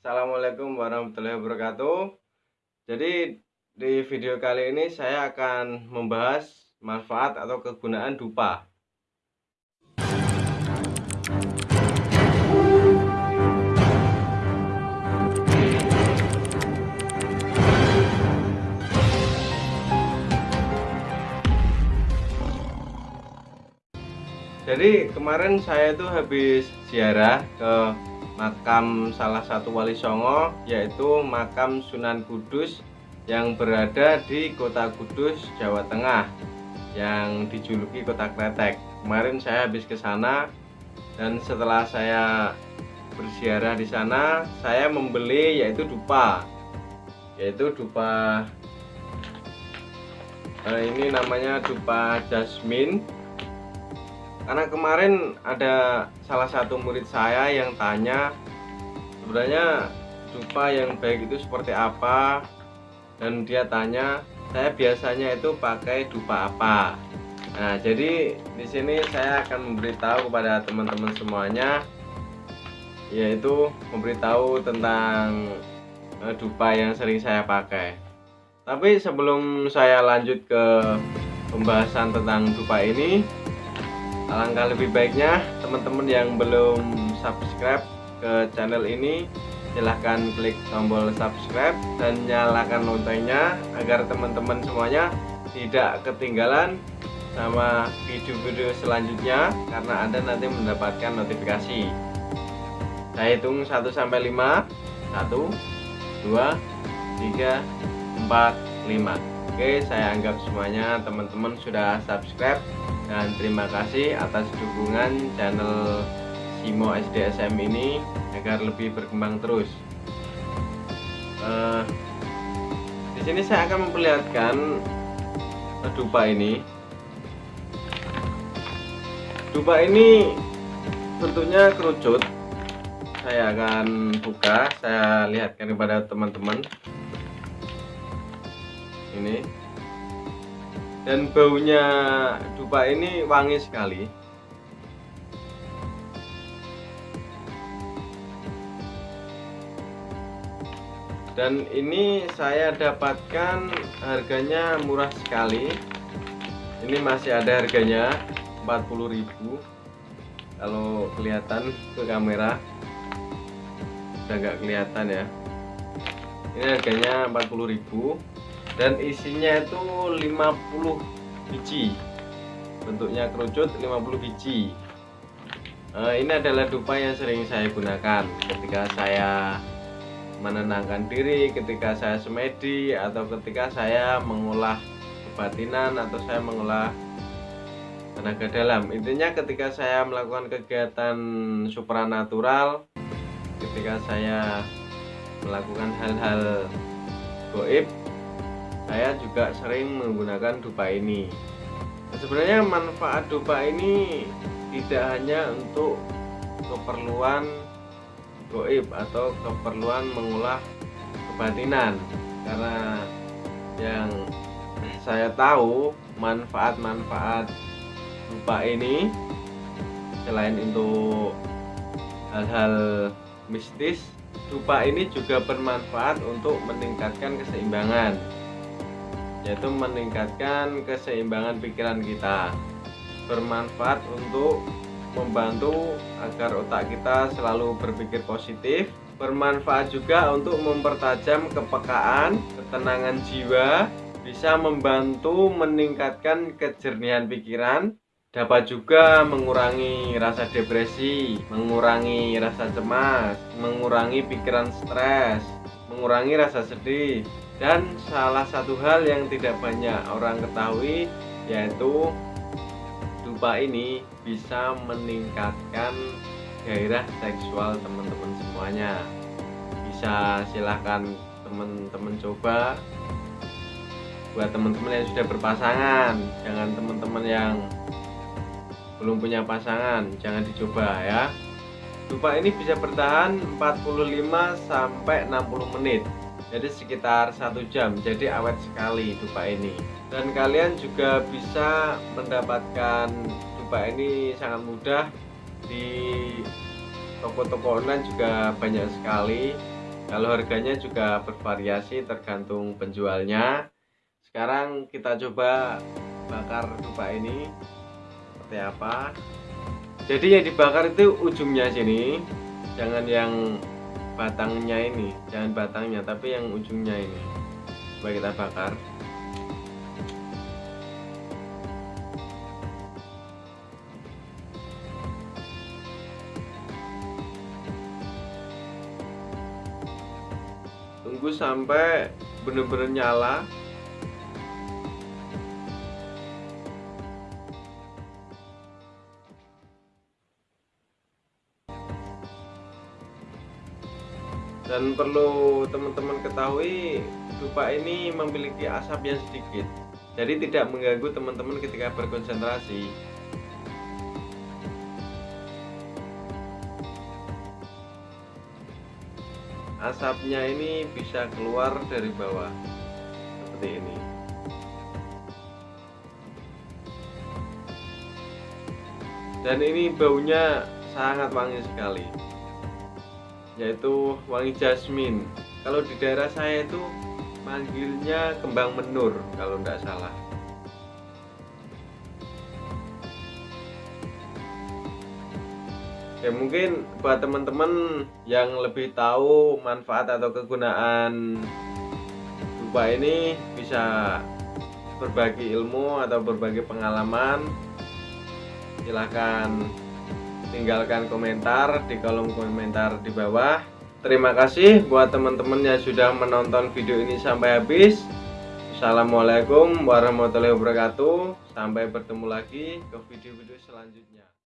Assalamualaikum warahmatullahi wabarakatuh. Jadi di video kali ini saya akan membahas manfaat atau kegunaan dupa. Jadi kemarin saya itu habis ziarah ke makam salah satu wali songo yaitu makam Sunan Kudus yang berada di kota Kudus Jawa Tengah yang dijuluki kota Kretek kemarin saya habis ke sana dan setelah saya berziarah di sana saya membeli yaitu dupa yaitu dupa eh, ini namanya dupa jasmine karena kemarin ada salah satu murid saya yang tanya sebenarnya dupa yang baik itu seperti apa? Dan dia tanya saya biasanya itu pakai dupa apa? Nah jadi di sini saya akan memberitahu kepada teman-teman semuanya yaitu memberitahu tentang eh, dupa yang sering saya pakai. Tapi sebelum saya lanjut ke pembahasan tentang dupa ini alangkah lebih baiknya teman-teman yang belum subscribe ke channel ini silahkan klik tombol subscribe dan nyalakan loncengnya agar teman-teman semuanya tidak ketinggalan sama video-video selanjutnya karena anda nanti mendapatkan notifikasi. Saya hitung 1 sampai 5 1 2 3 4 5 Oke saya anggap semuanya. Teman-teman sudah subscribe dan terima kasih atas dukungan channel Simo SDSM ini agar lebih berkembang terus. Uh, di sini saya akan memperlihatkan dupa ini. Dupa ini bentuknya kerucut. Saya akan buka saya lihatkan kepada teman-teman. Ini dan baunya dupa ini wangi sekali. Dan ini saya dapatkan harganya murah sekali. Ini masih ada harganya 40.000 kalau kelihatan ke kamera udah nggak kelihatan ya. Ini harganya 40.000 dan isinya itu 50 biji. Bentuknya kerucut 50 biji. Uh, ini adalah dupa yang sering saya gunakan ketika saya menenangkan diri ketika saya semedi atau ketika saya mengolah kebatinan atau saya mengolah tenaga dalam. Intinya ketika saya melakukan kegiatan supranatural ketika saya melakukan hal-hal goib saya juga sering menggunakan dupa ini. Sebenarnya manfaat dupa ini tidak hanya untuk keperluan goib atau keperluan mengolah kebatinan. Karena yang saya tahu manfaat-manfaat dupa ini selain untuk hal-hal mistis dupa ini juga bermanfaat untuk meningkatkan keseimbangan yaitu meningkatkan keseimbangan pikiran kita. Bermanfaat untuk membantu agar otak kita selalu berpikir positif. Bermanfaat juga untuk mempertajam kepekaan ketenangan jiwa bisa membantu meningkatkan kejernihan pikiran. Dapat juga mengurangi rasa depresi mengurangi rasa cemas mengurangi pikiran stres mengurangi rasa sedih dan salah satu hal yang tidak banyak orang ketahui yaitu dupa ini bisa meningkatkan gairah seksual teman-teman semuanya. Bisa silahkan teman-teman coba buat teman-teman yang sudah berpasangan jangan teman-teman yang belum punya pasangan jangan dicoba ya. Dupa ini bisa bertahan 45 sampai 60 menit jadi sekitar satu jam jadi awet sekali dupa ini. Dan kalian juga bisa mendapatkan dupa ini sangat mudah. Di toko-toko online juga banyak sekali. Kalau harganya juga bervariasi tergantung penjualnya. Sekarang kita coba bakar dupa ini. Seperti apa? Jadi yang dibakar itu ujungnya sini. Jangan yang batangnya ini jangan batangnya tapi yang ujungnya ini. Coba kita bakar. Tunggu sampai benar-benar nyala dan perlu teman-teman ketahui dupa ini memiliki asap yang sedikit. Jadi tidak mengganggu teman-teman ketika berkonsentrasi. Asapnya ini bisa keluar dari bawah. Seperti ini. Dan ini baunya sangat wangi sekali yaitu wangi jasmine kalau di daerah saya itu manggilnya kembang menur kalau tidak salah. Ya mungkin buat teman-teman yang lebih tahu manfaat atau kegunaan dupa ini bisa berbagi ilmu atau berbagi pengalaman. Silahkan tinggalkan komentar di kolom komentar di bawah. Terima kasih buat teman-teman yang sudah menonton video ini sampai habis. Assalamualaikum warahmatullahi wabarakatuh. Sampai bertemu lagi ke video-video selanjutnya